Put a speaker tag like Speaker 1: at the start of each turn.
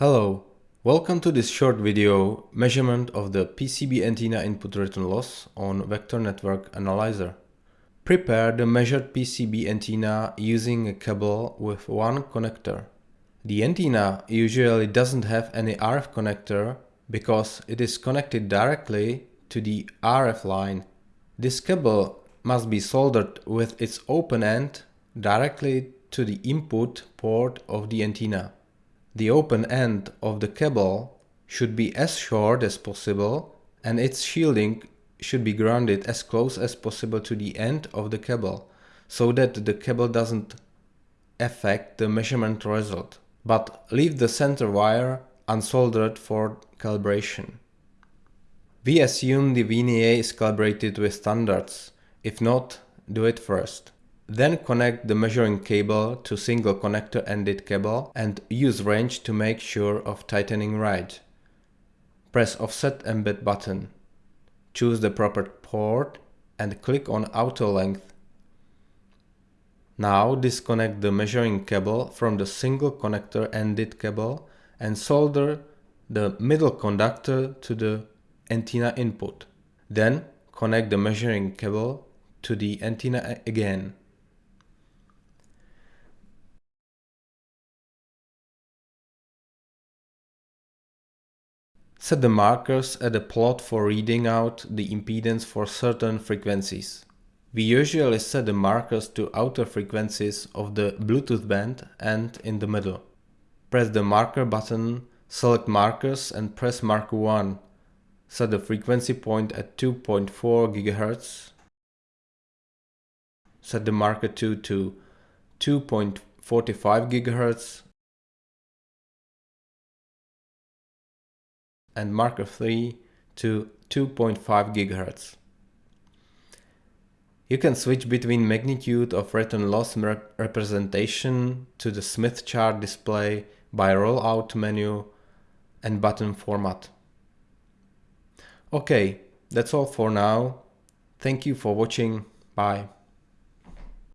Speaker 1: Hello, welcome to this short video measurement of the PCB antenna input return loss on Vector Network Analyzer. Prepare the measured PCB antenna using a cable with one connector. The antenna usually doesn't have any RF connector because it is connected directly to the RF line. This cable must be soldered with its open end directly to the input port of the antenna. The open end of the cable should be as short as possible and its shielding should be grounded as close as possible to the end of the cable so that the cable doesn't affect the measurement result. But leave the center wire unsoldered for calibration. We assume the VNA is calibrated with standards. If not, do it first. Then connect the measuring cable to single connector ended cable and use wrench to make sure of tightening right. Press offset embed button. Choose the proper port and click on auto length. Now disconnect the measuring cable from the single connector ended cable and solder the middle conductor to the antenna input. Then connect the measuring cable to the antenna again. Set the markers at a plot for reading out the impedance for certain frequencies. We usually set the markers to outer frequencies of the Bluetooth band and in the middle. Press the marker button, select markers and press marker 1. Set the frequency point at 2.4 GHz. Set the marker 2 to 2.45 GHz and marker 3 to 2.5 GHz. You can switch between magnitude of return loss rep representation to the Smith chart display by rollout menu and button format. Okay, that's all for now. Thank you for watching. Bye.